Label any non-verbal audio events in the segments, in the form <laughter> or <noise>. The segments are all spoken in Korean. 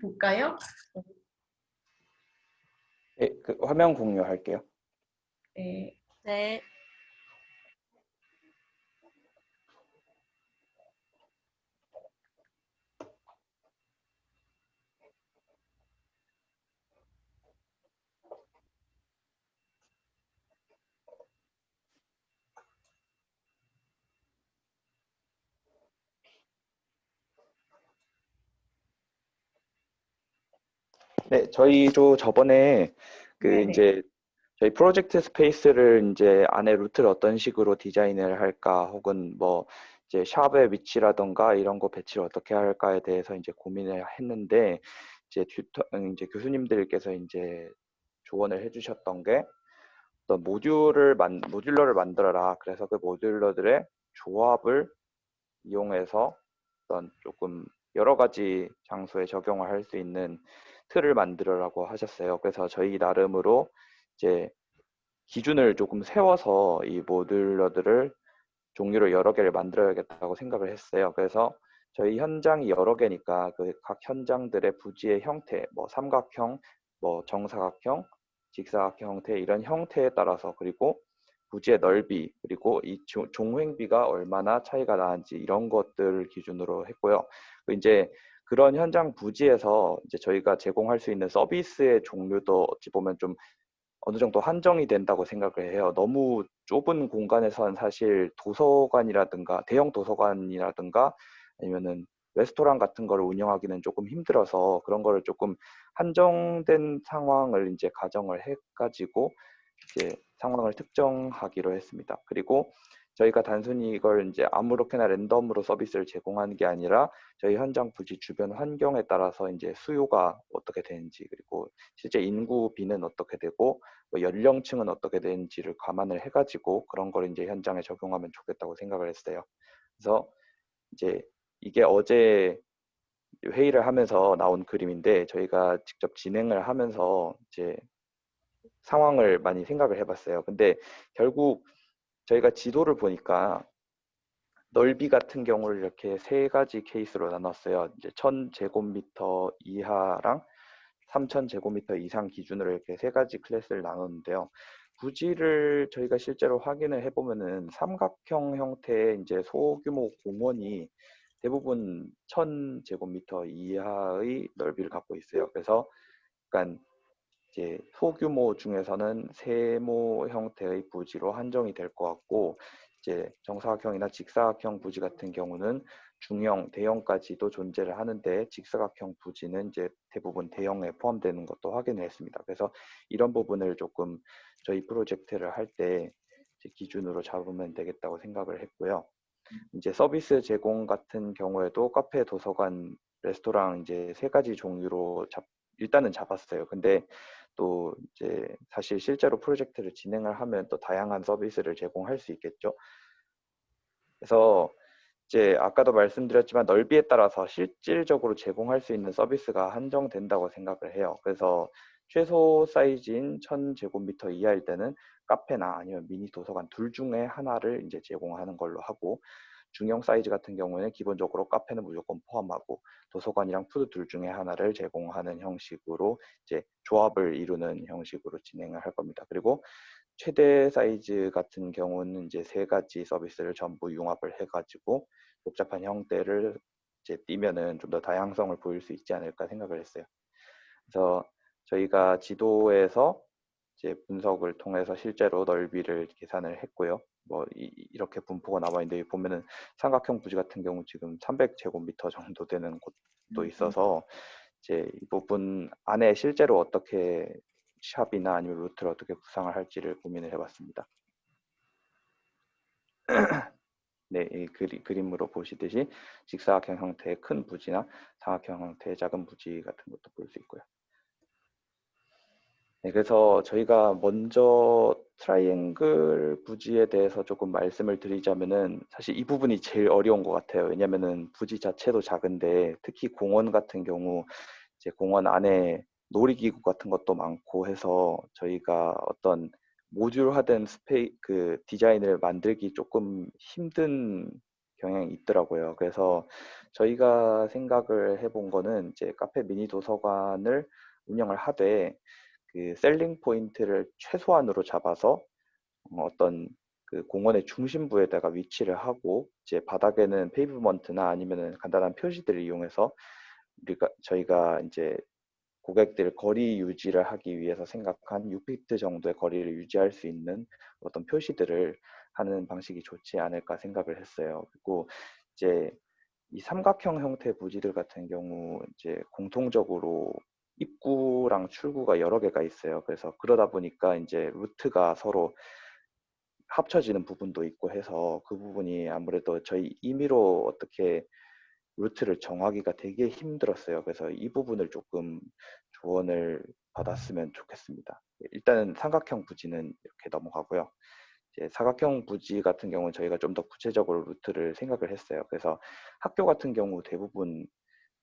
볼까요? 네, 그 화면 공유할게요. 네. 네. 네, 저희도 저번에 그 네네. 이제 저희 프로젝트 space를 이제 안에 루트를 어떤 식으로 디자인을 할까 혹은 뭐 이제 shop의 위치라던가 이런 거 배치를 어떻게 할까에 대해서 이제 고민을 했는데 이제 tutor 음, 이제 교수님들께서 이제 조언을 해주셨던 게 어떤 모듈을 만 modular를 만들어라. 그래서 그 modular들의 조합을 이용해서 어떤 조금 여러 가지 장소에 적용을 할 수 있는 틀을 만들어라고 하셨어요. 그래서 저희 나름으로 이제 기준을 조금 세워서 이 모듈러들을 종류를 여러 개를 만들어야겠다고 생각을 했어요. 그래서 저희 현장이 여러 개니까 그 각 현장들의 부지의 형태, 뭐 삼각형, 뭐 정사각형, 직사각형 형태 이런 형태에 따라서 그리고 부지의 넓이 그리고 이 조- 종횡비가 얼마나 차이가 나는지 이런 것들을 기준으로 했고요. 그 이제 그런 현장 부지에서 이제 저희가 제공할 수 있는 서비스의 종류도 어찌 보면 좀 어느 정도 한정이 된다고 생각을 해요. 너무 좁은 공간에선 사실 도서관이라든가 대형 도서관이라든가 아니면은 레스토랑 같은 거를 운영하기는 조금 힘들어서 그런 거를 조금 한정된 상황을 이제 가정을 해 가지고 이제 상황을 특정하기로 했습니다. 그리고 저희가 단순히 이걸 이제 아무렇게나 랜덤으로 서비스를 제공하는 게 아니라 저희 현장 부지 주변 환경에 따라서 이제 수요가 어떻게 되는지 그리고 실제 인구 비는 어떻게 되고 뭐 연령층은 어떻게 되는지를 감안을 해가지고 그런 걸 이제 현장에 적용하면 좋겠다고 생각을 했어요. 그래서 이제 이게 어제 회의를 하면서 나온 그림인데 저희가 직접 진행을 하면서 이제 상황을 많이 생각을 해봤어요. 근데 결국 저희가 지도를 보니까 넓이 같은 경우를 이렇게 세 가지 케이스로 나눴어요. 이제 1000제곱미터 이하랑 3000제곱미터 이상 기준으로 이렇게 세 가지 클래스를 나눴는데요. 부지를 저희가 실제로 확인을 해보면은 삼각형 형태의 이제 소규모 공원이 대부분 1000제곱미터 이하의 넓이를 갖고 있어요. 그래서 약간 이제 소규모 중에서는 세모 형태의 부지로 한정이 될 것 같고 이제 정사각형이나 직사각형 부지 같은 경우는 중형, 대형까지도 존재를 하는데 직사각형 부지는 이제 대부분 대형에 포함되는 것도 확인을 했습니다. 그래서 이런 부분을 조금 저희 프로젝트를 할 때 기준으로 잡으면 되겠다고 생각을 했고요. 이제 서비스 제공 같은 경우에도 카페, 도서관, 레스토랑 이제 세 가지 종류로 잡, 일단은 잡았어요. 근데 또 이제 사실 실제로 프로젝트를 진행을 하면 또 다양한 서비스를 제공할 수 있겠죠. 그래서 이제 아까도 말씀드렸지만 넓이에 따라서 실질적으로 제공할 수 있는 서비스가 한정된다고 생각을 해요. 그래서 최소 사이즈인 1000제곱미터 이하일 때는 카페나 아니면 미니 도서관 둘 중에 하나를 이제 제공하는 걸로 하고 중형 사이즈 같은 경우에는 기본적으로 카페는 무조건 포함하고 도서관이랑 food 둘 중에 하나를 제공하는 형식으로 이제 조합을 이루는 형식으로 진행을 할 겁니다. 그리고 최대 사이즈 같은 경우는 이제 세 가지 서비스를 전부 융합을 해가지고 복잡한 형태를 이제 띄면은 좀 더 다양성을 보일 수 있지 않을까 생각을 했어요. 그래서 저희가 지도에서 이제 분석을 통해서 실제로 넓이를 계산을 했고요. 뭐 이, 렇게 분포가 나와 있는데 보면은 삼각형 부지 같은 경우 지금 300제곱미터 정도 되는 곳도 있어서 이제 이 부분 안에 실제로 어떻게 샵이나 아니면 루트를 어떻게 구상을 할지를 고민을 해봤습니다. <clears throat> 네, 이 그리, 그림으로 보시듯이 직사각형 형태의 큰 부지나 삼각형 형태의 작은 부지 같은 것도 볼 수 있고요. 네, 그래서 저희가 먼저 트라이앵글 부지에 대해서 조금 말씀을 드리자면은 사실 이 부분이 제일 어려운 것 같아요. 왜냐면은 부지 자체도 작은데 특히 공원 같은 경우 이제 공원 안에 놀이기구 같은 것도 많고 해서 저희가 어떤 모듈화된 spa- 그 디자인을 만들기 조금 힘든 경향이 있더라고요. 그래서 저희가 생각을 해본 거는 이제 카페 미니 도서관을 운영을 하되 그 selling point를 최소한으로 잡아서 어, 어떤 그 공원의 중심부에다가 위치를 하고 이제 바닥에는 pavement나 아니면은 간단한 표시들을 이용해서 우리가 저희가 이제 고객들 거리 유지를 하기 위해서 생각한 6피트 정도의 거리를 유지할 수 있는 어떤 표시들을 하는 방식이 좋지 않을까 생각을 했어요. 그리고 이제 이 삼각형 형태 부지들 같은 경우 이제 공통적으로 입구랑 출구가 여러 개가 있어요. 그래서 그러다 보니까 이제 루트가 서로 합쳐지는 부분도 있고 해서 그 부분이 아무래도 저희 임의로 어떻게 루트를 정하기가 되게 힘들었어요. 그래서 이 부분을 조금 조언을 받았으면 좋겠습니다. 일단은 삼각형 부지는 이렇게 넘어가고요. 이제 사각형 부지 같은 경우는 저희가 좀 더 구체적으로 루트를 생각을 했어요. 그래서 학교 같은 경우 대부분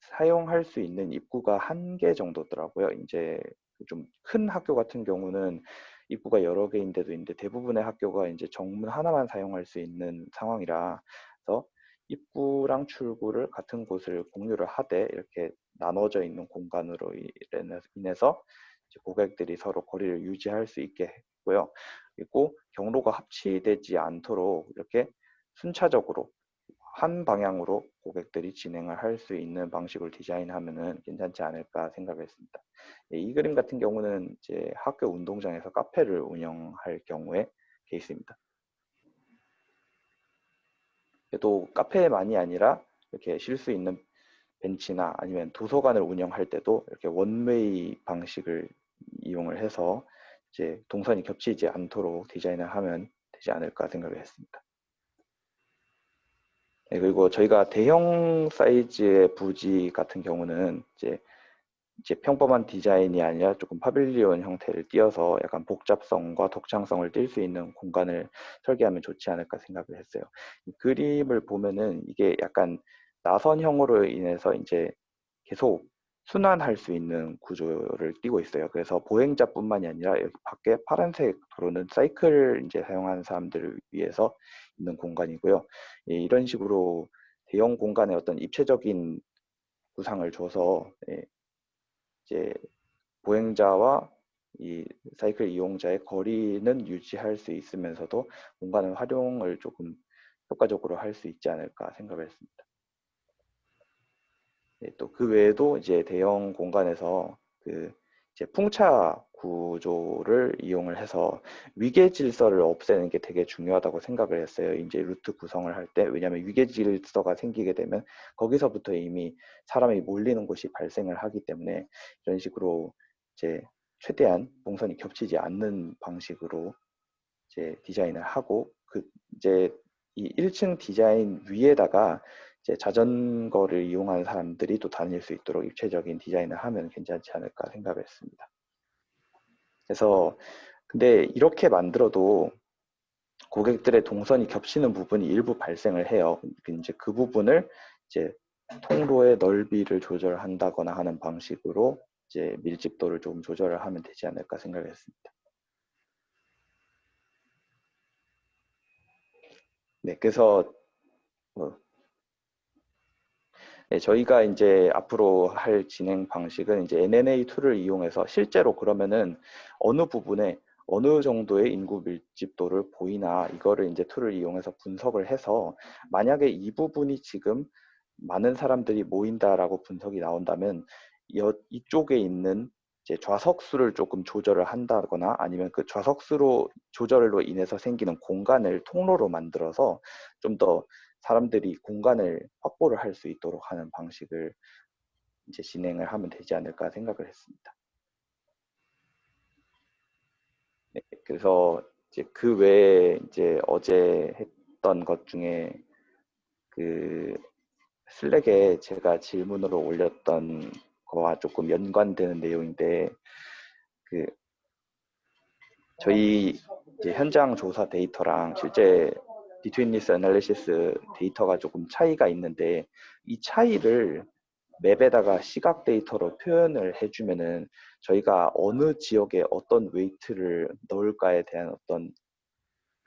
사용할 수 있는 입구가 한 개 정도더라고요. 이제 좀 큰 학교 같은 경우는 입구가 여러 개인데도 있는데 대부분의 학교가 이제 정문 하나만 사용할 수 있는 상황이라 서 입구랑 출구를 같은 곳을 공유를 하되 이렇게 나눠져 있는 공간으로 인해서 고객들이 서로 거리를 유지할 수 있게 했고요. 그리고 경로가 합치되지 않도록 이렇게 순차적으로 한 방향으로 고객들이 진행을 할 수 있는 방식을 디자인하면은 괜찮지 않을까 생각했습니다. 예, 이 그림 같은 경우는 이제 학교 운동장에서 카페를 운영할 경우의 케이스입니다. 또 카페만이 아니라 이렇게 쉴 수 있는 벤치나 아니면 도서관을 운영할 때도 이렇게 원웨이 방식을 이용을 해서 이제 동선이 겹치지 않도록 디자인을 하면 되지 않을까 생각을 했습니다. 네, 그리고 저희가 대형 사이즈의 부지 같은 경우는 이제 이제 평범한 디자인이 아니라 조금 파빌리온 형태를 띄어서 약간 복잡성과 독창성을 띌 수 있는 공간을 설계하면 좋지 않을까 생각을 했어요. 그림을 보면은 이게 약간 나선형으로 인해서 이제 계속 순환할 수 있는 구조를 띄고 있어요. 그래서 보행자뿐만이 아니라 여기 밖에 파란색 도로는 사이클을 이제 사용하는 사람들을 위해서 있는 공간이고요. 예, 이런 식으로 대형 공간에 어떤 입체적인 구상을 줘서 예, 이제 보행자와 이 사이클 이용자의 거리는 유지할 수 있으면서도 공간의 활용을 조금 효과적으로 할 수 있지 않을까 생각을 했습니다. 네, 또그 외에도 이제 대형 공간에서 그 이제 풍차 구조를 이용을 해서 위계 질서를 없애는 게 되게 중요하다고 생각을 했어요. 이제 루트 구성을 할 때. 왜냐하면 위계 질서가 생기게 되면 거기서부터 이미 사람이 몰리는 곳이 발생을 하기 때문에 이런 식으로 이제 최대한 동선이 겹치지 않는 방식으로 이제 디자인을 하고 그 이제 이 1층 디자인 위에다가 이제 자전거를 이용하는 사람들이 또 다닐 수 있도록 입체적인 디자인을 하면 괜찮지 않을까 생각을 했습니다. 그래서 근데 이렇게 만들어도 고객들의 동선이 겹치는 부분이 일부 발생을 해요. 이제 그 부분을 이제 통로의 넓이를 조절한다거나 하는 방식으로 이제 밀집도를 좀 조절을 하면 되지 않을까 생각했습니다. 네, 그래서 뭐 네, 저희가 이제 앞으로 할 진행 방식은 이제 NNA tool을 이용해서 실제로 그러면은 어느 부분에 어느 정도의 인구 밀집도를 보이나 이거를 이제 툴을 이용해서 분석을 해서 만약에 이 부분이 지금 많은 사람들이 모인다라고 분석이 나온다면 이쪽에 있는 이제 좌석수를 조금 조절을 한다거나 아니면 그 좌석수로 조절로 인해서 생기는 공간을 통로로 만들어서 좀더 사람들이 공간을 확보를 할 수 있도록 하는 방식을 이제 진행을 하면 되지 않을까 생각을 했습니다. 네, 그래서 이제 그 외에 이제 어제 했던 것 중에 그 Slack에 제가 질문으로 올렸던 거와 조금 연관되는 내용인데 그 저희 현장 조사 데이터랑 실제 betweenness analysis 데이터가 조금 차이가 있는데 이 차이를 map에다가 시각 데이터로 표현을 해주면은 저희가 어느 지역에 어떤 weight를 넣을까에 대한 어떤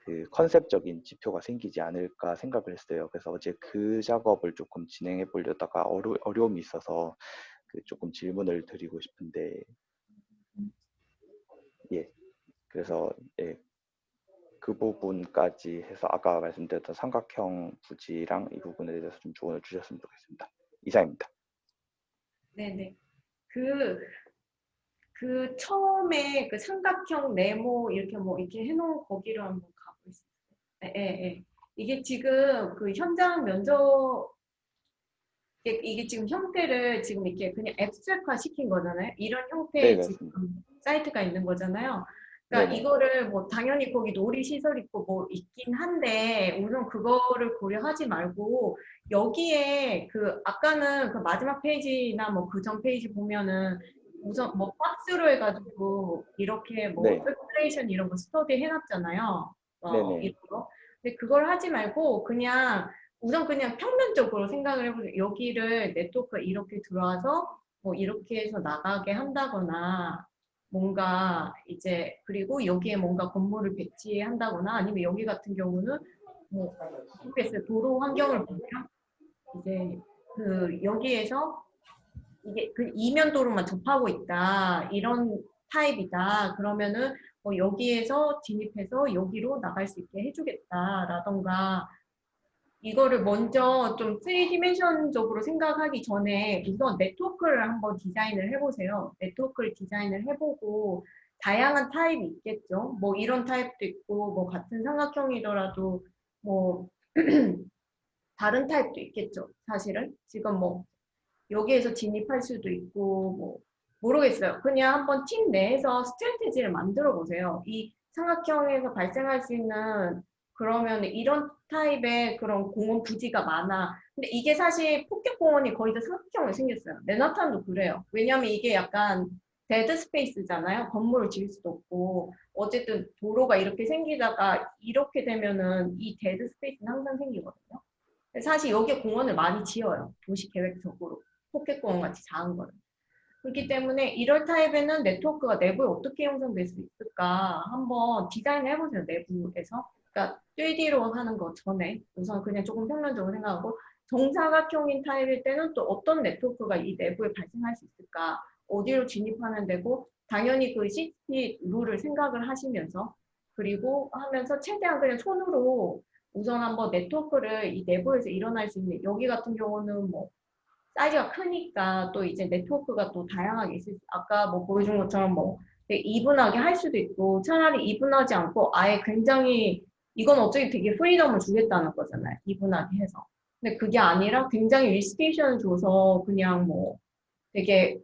그 컨셉적인 지표가 생기지 않을까 생각을 했어요. 그래서 어제 그 작업을 조금 진행해 보려다가 어려, 어려움이 있어서 그 조금 질문을 드리고 싶은데. 예. 그래서 예, 그 부분까지 해서 아까 말씀드렸던 삼각형 부지랑 이 부분에 대해서 좀 조언을 주셨으면 좋겠습니다. 이상입니다. 네네. 그, 그 처음에 그 삼각형 네모 이렇게 뭐 이렇게 해놓은 거기로 한번 있어요. 예, 예, 예. 이게 지금 그 현장 면접 이게, 지금 형태를 지금 이렇게 그냥 abstract화 시킨 거잖아요. 이런 형태의 네, 지금. 사이트가 있는 거잖아요. 그러니까 네네. 이거를 뭐 당연히 거기 놀이 시설 있고 뭐 있긴 한데 우선 그거를 고려하지 말고 여기에 그 아까는 그 마지막 페이지나 뭐 그 전 페이지 보면은 우선 뭐 박스로 해가지고 이렇게 뭐 네. 설큘레이션 이런 거 스터디 해놨잖아요. 어, 네네. 이런 거. 근데 그걸 하지 말고 그냥 우선 그냥 평면적으로 생각을 해보세요. 여기를 네트워크 이렇게 들어와서 뭐 이렇게 해서 나가게 한다거나 뭔가 이제 그리고 여기에 뭔가 건물을 배치한다거나 아니면 여기 같은 경우는 뭐. 도로 환경을 보면 이제 그 여기에서 이게 그 이면 도로만 접하고 있다 이런 타입이다 그러면은 뭐 여기에서 진입해서 여기로 나갈 수 있게 해주겠다라던가 이거를 먼저 좀 3디멘션적으로 생각하기 전에 우선 네트워크를 한번 디자인을 해보세요. 네트워크를 디자인을 해보고 다양한 타입이 있겠죠. 뭐 이런 타입도 있고 뭐 같은 삼각형이더라도 뭐 <clears throat> 다른 타입도 있겠죠. 사실은 지금 뭐 여기에서 진입할 수도 있고 뭐 모르겠어요. 그냥 한번 팀 내에서 strategy를 만들어 보세요. 이 삼각형에서 발생할 수 있는 그러면 이런 타입의 그런 공원 부지가 많아. 근데 이게 사실 포켓 공원이 거의 다 삼각형으로 생겼어요. 맨하탄도 그래요. 왜냐면 이게 약간 dead space잖아요. 건물을 지을 수도 없고 어쨌든 도로가 이렇게 생기다가 이렇게 되면은 이 dead space는 항상 생기거든요. 사실 여기에 공원을 많이 지어요. 도시 계획적으로. 포켓공원 같이 작은 거는. 그렇기 때문에 이럴 타입에는 네트워크가 내부에 어떻게 형성될 수 있을까 한번 디자인을 해보세요. 내부에서. 그러니까 3D로 하는 거 전에 우선 그냥 조금 평면적으로 생각하고 정사각형인 타입일 때는 또 어떤 네트워크가 이 내부에 발생할 수 있을까? 어디로 진입하면 되고 당연히 그 CT 룰을 생각을 하시면서 그리고 하면서 최대한 그냥 손으로 우선 한번 네트워크를 이 내부에서 일어날 수 있는 여기 같은 경우는 뭐 사이즈가 크니까 또 이제 네트워크가 또 다양하게 있을 수 아까 뭐 보여준 것처럼 뭐 이분하게 할 수도 있고 차라리 이분하지 않고 아예 굉장히 이건 어차피 되게 freedom을 주겠다는 거잖아요. 이분하게 해서. 근데 그게 아니라 굉장히 리스테이션을 줘서 그냥 뭐 되게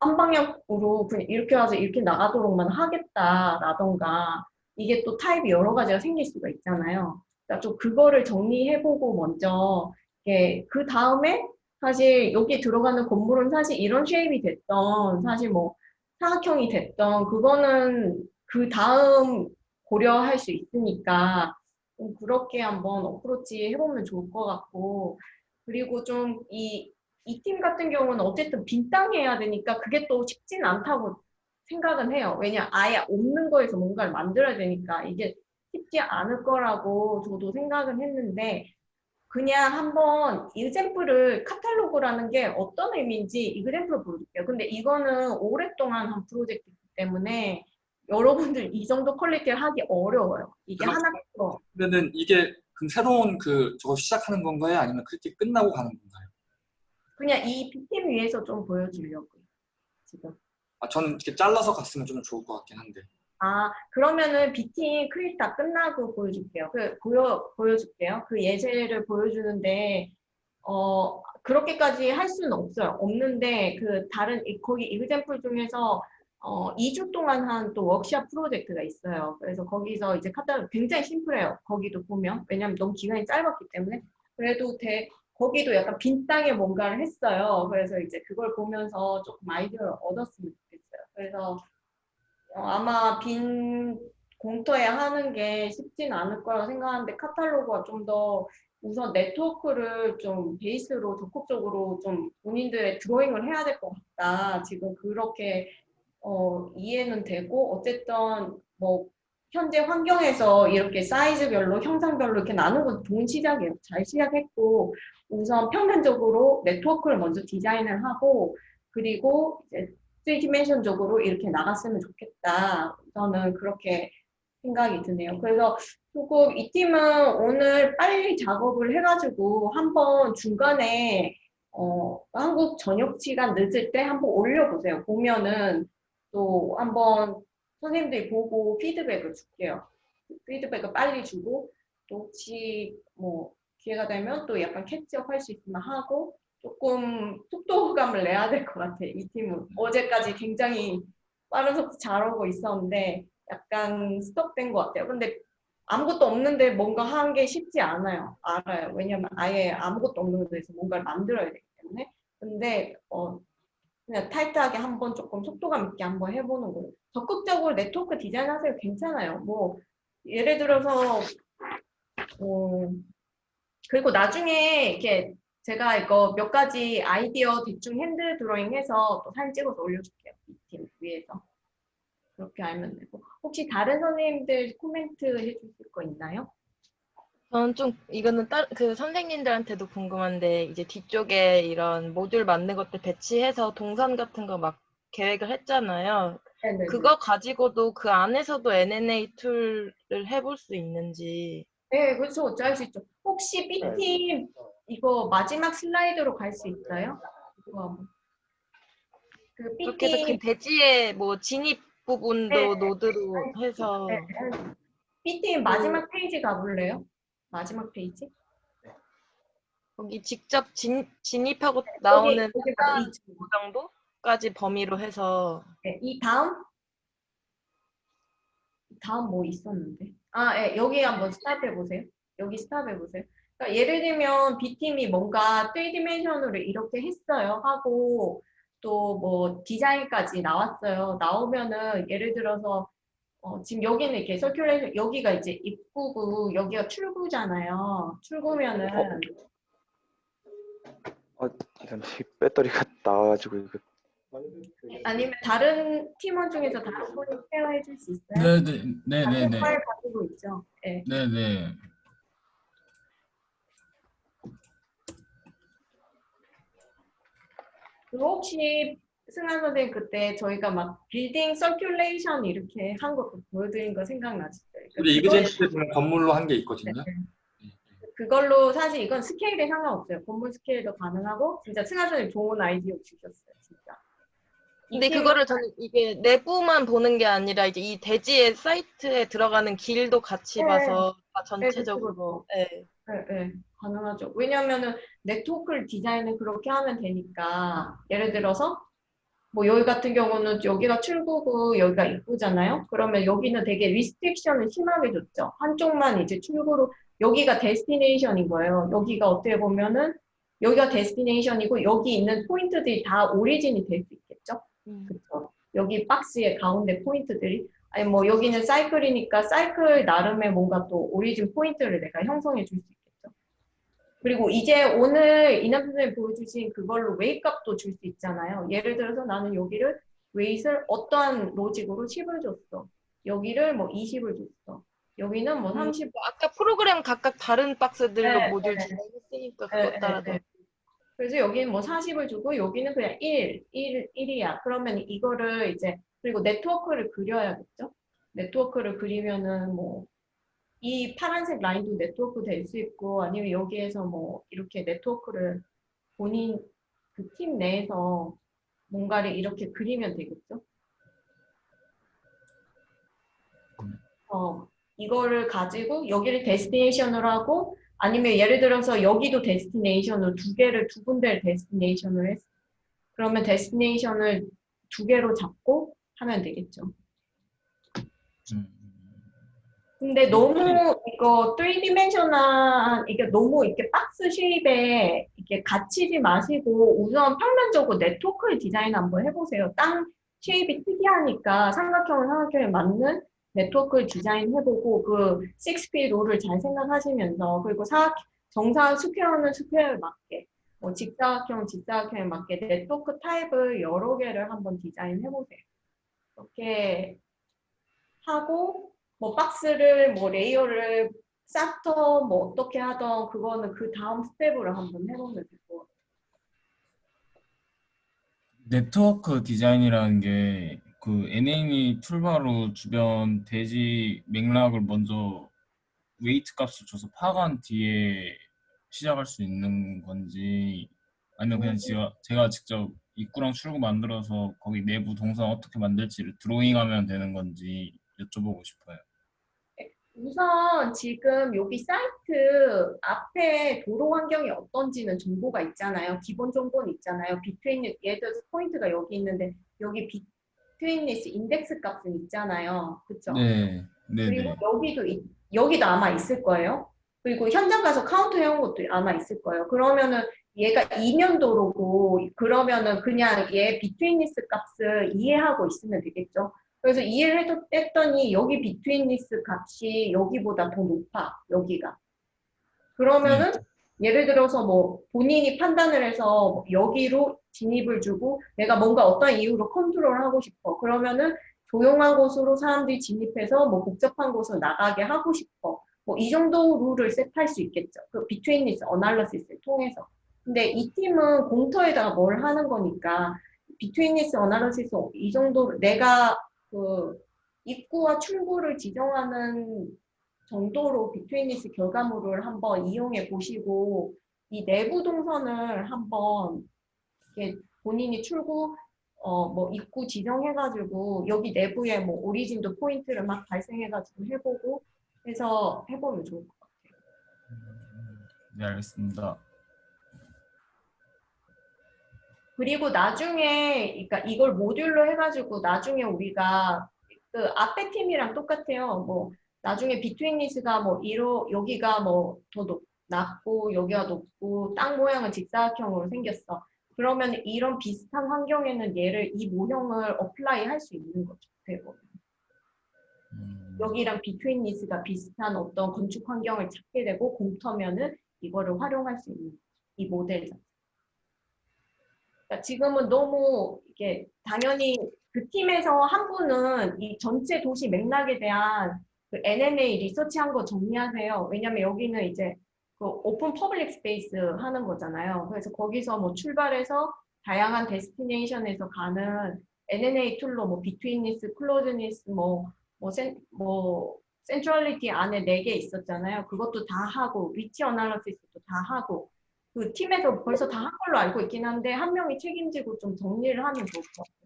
한 방향으로 그냥 이렇게 와서 이렇게 나가도록만 하겠다라던가 이게 또 타입이 여러 가지가 생길 수가 있잖아요. 그러니까 좀 그거를 정리해보고 먼저 이게 그 다음에 사실 여기 들어가는 건물은 사실 이런 shape이 됐던 사실 뭐 사각형이 됐던 그거는 그 다음 고려할 수 있으니까 좀 그렇게 한번 approach 해보면 좋을 것 같고 그리고 좀 이 이 팀 같은 경우는 어쨌든 빈 땅에 해야 되니까 그게 또 쉽진 않다고 생각은 해요. 왜냐 아예 없는 거에서 뭔가를 만들어야 되니까 이게 쉽지 않을 거라고 저도 생각은 했는데 그냥 한번 example을 카탈로그라는 게 어떤 의미인지 example을 보여줄게요. 근데 이거는 오랫동안 한 프로젝트이기 때문에 여러분들 이 정도 퀄리티를 하기 어려워요. 이게 그렇죠. 하나 더. 그러면은 이게 그럼 새로운 그 저거 시작하는 건가요? 아니면 그렇게 끝나고 가는 건가요? 그냥 이 B팀 위해서 좀 보여주려고요. 지금. 아 저는 이렇게 잘라서 갔으면 좀 좋을 것 같긴 한데. 아 그러면은 B팀 crit 다 끝나고 보여줄게요. 그 보여 보여줄게요. 그 예제를 보여주는데 어 그렇게까지 할 수는 없어요. 없는데 그 다른 이- 거기 example 중에서 어 2주 동안 한 또 워크샵 프로젝트가 있어요. 그래서 거기서 이제 카탈로그 굉장히 심플해요. 거기도 보면 왜냐면 너무 기간이 짧았기 때문에 그래도 대 거기도 약간 빈 땅에 뭔가를 했어요. 그래서 이제 그걸 보면서 조금 아이디어를 얻었으면 좋겠어요. 그래서 어, 아마 빈 공터에 하는 게 쉽진 않을 거라고 생각하는데 카탈로그가 좀 더 우선 네트워크를 좀 베이스로 적극적으로 좀 본인들의 드로잉을 해야 될 것 같다. 지금 그렇게 어, 이해는 되고 어쨌든 뭐 현재 환경에서 이렇게 사이즈별로 형상별로 이렇게 나누는 건 좋은 시작이에요. 잘 시작했고 우선 평면적으로 네트워크를 먼저 디자인을 하고 그리고 이제 3디멘션적으로 이렇게 나갔으면 좋겠다. 저는 그렇게 생각이 드네요. 그래서 조금 이 팀은 오늘 빨리 작업을 해가지고 한번 중간에 어, 한국 저녁 시간 늦을 때 한번 올려보세요. 보면은 또 한번 선생님들이 보고 피드백을 줄게요. 피드백을 빨리 주고 또 혹시 뭐 기회가 되면 또 약간 캐치업 할 수 있으면 하고 조금 속도감을 내야 될 것 같아. 이 팀은 어제까지 굉장히 빠른 속도 잘하고 있었는데 약간 스톱된 것 같아요. 근데 아무것도 없는데 뭔가 하는 게 쉽지 않아요. 알아요. 왜냐면 아예 아무것도 없는 데서 뭔가를 만들어야 되기 때문에. 근데 어 그냥 타이트하게 한번 조금 속도감 있게 한번 해보는 거예요. 적극적으로 네트워크 디자인 하세요. 괜찮아요. 뭐 예를 들어서 어, 그리고 나중에 이렇게 제가 이거 몇 가지 아이디어 대충 hand drawing 해서 또 사진 찍어서 올려줄게요. 이 팀 위해서. 그렇게 알면 되고. 혹시 다른 선생님들 코멘트 해주실 거 있나요? 저는 좀 이거는 따, 그 선생님들한테도 궁금한데 이제 뒤쪽에 이런 모듈 만든 것들 배치해서 동선 같은 거 막 계획을 했잖아요. 네네. 그거 가지고도 그 안에서도 NNA 툴을 해볼 수 있는지. 네, 그렇죠. 어쩔 수 있죠. 혹시 B팀 이거 마지막 슬라이드로 갈 수 있어요? 그 그렇게 해서 그 B팀 대지의 뭐 진입 부분도 네. 노드로 해서 네, B팀 마지막 페이지 가볼래요? 마지막 페이지? 거기 직접 진, 나오는 여기 봐, 이, 그 정도까지 범위로 해서 네, 이 다음 다음 뭐 있었는데? 아, 예, 여기 한번 stop 해 보세요. 여기 stop 해 보세요. 그러니까 예를 들면 B팀이 뭔가 3 dimension으로 이렇게 했어요 하고 또 뭐 디자인까지 나왔어요. 나오면은 예를 들어서 어, 지금 여기는 이렇게 서큘레이션 여기가 이제 입구고 여기가 출구잖아요. 출구면은 어, 잠시 배터리가 나와가지고 이거 아니면 다른 팀원 중에서 다른 분이 케어해 줄 수 있어요? 네네 네네네 같은 파일 가지고 있죠. 예. 네네 혹시 승환 선생님 그때 저희가 막 building circulation 이렇게 한 거 보여드린 거 생각나시죠? 우리 그거- 이그젠트 때 보면 건물로 한 게 있거든요. 그걸로 사실 이건 스케일에 상관없어요. 건물 스케일도 가능하고 진짜 승환 선생님 좋은 아이디어 주셨어요. 진짜. 근데 그거를 저는 이게 내부만 보는 게 아니라 이제 이 대지의 사이트에 들어가는 길도 같이 네. 봐서 다 네, 전체적으로 예. 네, 네, 가능하죠. 왜냐면은 네트워크를 디자인을 그렇게 하면 되니까 예를 들어서 뭐 여기 같은 경우는 여기가 출구고 여기가 입구잖아요. 그러면 여기는 되게 restriction을 심하게 줬죠. 한쪽만 이제 출구로 여기가 destination인 거예요. 여기가 어떻게 보면은 여기가 destination이고 여기 있는 포인트들이 다 origin이 될 수 있겠죠. 음. 그쵸. 여기 박스의 가운데 포인트들이 아니 뭐 여기는 사이클이니까 사이클 나름의 뭔가 또 origin point를 내가 형성해 줄 수. 그리고 이제 오늘 이남 선생님 보여주신 그걸로 웨이 값도 줄 수 있잖아요. 예를 들어서 나는 여기를 웨이를 어떠한 로직으로 10을 줬어. 여기를 뭐 20을 줬어. 여기는 뭐 음, 30. 아까 프로그램 각각 다른 박스들로 네, 모듈 네. 진행했으니까 네, 그것 따라서 네, 네. 그래서 여기는 뭐 40을 주고 여기는 그냥 1, 1, 1이야. 그러면 이거를 이제 그리고 네트워크를 그려야겠죠. 네트워크를 그리면은 뭐 이 파란색 라인도 네트워크 될 수 있고 아니면 여기에서 뭐 이렇게 네트워크를 본인 그 팀 내에서 뭔가를 이렇게 그리면 되겠죠. 어, 이거를 가지고 여기를 destination으로 하고 아니면 예를 들어서 여기도 destination으로 두 개를 두 군데를 destination을 했어. 그러면 destination을 두 개로 잡고 하면 되겠죠. 음. 근데 너무 이거 3 dimensional 이게 너무 이렇게 박스 shape에 이렇게 갇히지 마시고 우선 평면적으로 네트워크를 디자인 한번 해보세요. 땅 shape이 특이하니까 삼각형을 삼각형에 맞는 네트워크를 디자인해보고 그 6P 롤을 잘 생각하시면서 그리고 사, 정상 square는 square에 맞게 뭐 직사각형 직사각형에 맞게 네트워크 타입을 여러 개를 한번 디자인해보세요. 이렇게 하고 뭐 박스를 뭐 레이어를 쌓던 뭐 어떻게 하던 그거는 그 다음 스텝으로 한번 해보면 될 것 같아요. 네트워크 디자인이라는 게 그 UNA 툴바로 주변 대지 맥락을 먼저 weight 값을 줘서 파악한 뒤에 시작할 수 있는 건지 아니면 그냥 제가, 제가 직접 입구랑 출구 만들어서 거기 내부 동선 어떻게 만들지 를 드로잉하면 되는 건지 여쭤보고 싶어요. 우선 지금 여기 사이트 앞에 도로 환경이 어떤지는 정보가 있잖아요. 기본 정보는 있잖아요. between 예를 들어서 포인트가 여기 있는데 여기 betweenness index 값은 있잖아요. 그렇죠? 네, 네, 그리고 네. 여기도 있- 여기도 아마 있을 거예요. 그리고 현장 가서 카운트 해온 것도 아마 있을 거예요. 그러면은 얘가 이면 도로고 그러면은 그냥 얘 betweenness 값을 이해하고 있으면 되겠죠. 그래서 이해를 했더니 여기 betweenness 값이 여기보다 더 높아. 여기가. 그러면은 예를 들어서 뭐 본인이 판단을 해서 뭐 여기로 진입을 주고 내가 뭔가 어떤 이유로 컨트롤하고 싶어. 그러면은 조용한 곳으로 사람들이 진입해서 뭐 복잡한 곳으로 나가게 하고 싶어. 뭐 이 정도 룰을 set할 수 있겠죠. 그 betweenness analysis를 통해서. 근데 이 팀은 공터에다가 뭘 하는 거니까 betweenness analysis 이 정도 내가 그 입구와 출구를 지정하는 정도로 betweenness 결과물을 한번 이용해 보시고 이 내부 동선을 한번 본인이 출구 어 뭐 입구 지정해가지고 여기 내부에 뭐 origin도 포인트를 막 발생해가지고 해보고 해서 해보면 좋을 것 같아요. 네, 알겠습니다. 그리고 나중에 그러니까 이걸 모듈로 해가지고 나중에 우리가 그 앞에 팀이랑 똑같아요. 뭐 나중에 betweenness가 뭐 이로 여기가 뭐 더 낮고 여기가 높고 땅 모양은 직사각형으로 생겼어. 그러면 이런 비슷한 환경에는 얘를 이 모형을 apply 할 수 있는 거죠. 보면. 음, 여기랑 betweenness가 비슷한 어떤 건축 환경을 찾게 되고 공터면은 이거를 활용할 수 있는 이 모델 자체. 그러니까 지금은 너무 이게 당연히 그 팀에서 한 분은 이 전체 도시 맥락에 대한 그 UNA 리서치한 거 정리하세요. 왜냐면 여기는 이제 그 open public space 하는 거잖아요. 그래서 거기서 뭐 출발해서 다양한 destination에서 가는 UNA 툴로 뭐 betweenness, closeness, 뭐 뭐, cen, 뭐 centrality 안에 네 개 있었잖아요. 그것도 다 하고 reach analysis도 다 하고 그 팀에서 벌써 다 한 걸로 알고 있긴 한데 한 명이 책임지고 좀 정리를 하면 좋을 것 같아요.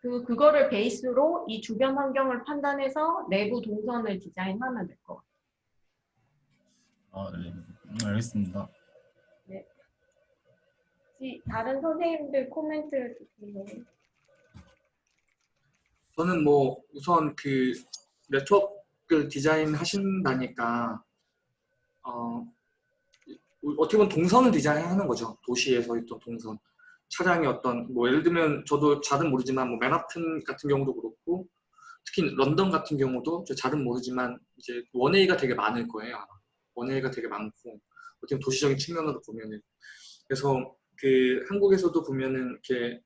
그 그거를 베이스로 이 주변 환경을 판단해서 내부 동선을 디자인하면 될 것 같아요. 아, 네, 음, 알겠습니다. 혹시 다른 선생님들 코멘트 주세요. 저는 뭐 우선 그네 트워크를 디자인 하신다니까 어, 어떻게 보면 동선을 디자인하는 거죠. 도시에서 있던 동선. 차량이 어떤 뭐 예를 들면 저도 잘은 모르지만 뭐 맨하튼 같은 경우도 그렇고 특히 런던 같은 경우도 저 잘은 모르지만 이제 원웨이가 되게 많을 거예요. 원웨이가 되게 많고 어떻게 보면 도시적인 측면으로 보면은 그래서 그 한국에서도 보면은 이렇게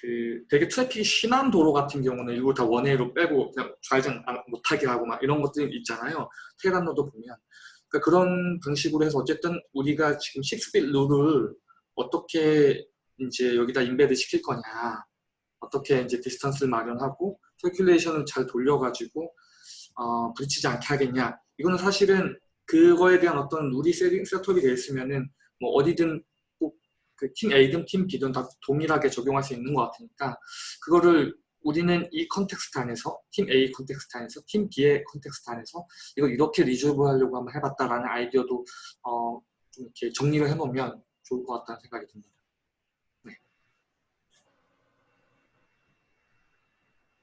그 되게 트래픽이 심한 도로 같은 경우는 일부 다 one-way로 빼고 그냥 좌회전 안- 못하게 하고 막 이런 것들이 있잖아요. 테헤란로도 보면. 그러니까 그런 방식으로 해서 어쨌든 우리가 지금 6 feet 룰을 어떻게 이제 여기다 embed 시킬 거냐. 어떻게 이제 distance를 마련하고 circulation을 잘 돌려가지고 어, 부딪히지 않게 하겠냐. 이거는 사실은 그거에 대한 어떤 룰이 세팅, setup이 되어 있으면은 뭐 어디든 꼭 그 팀 A든 팀 B든 다 동일하게 적용할 수 있는 것 같으니까 그거를 우리는 이 context 안에서 팀 A context 안에서 팀 B의 context 안에서 이거 이렇게 resolve 하려고 한번 해봤다라는 아이디어도 어, 좀 이렇게 정리를 해놓으면 좋을 것 같다는 생각이 듭니다.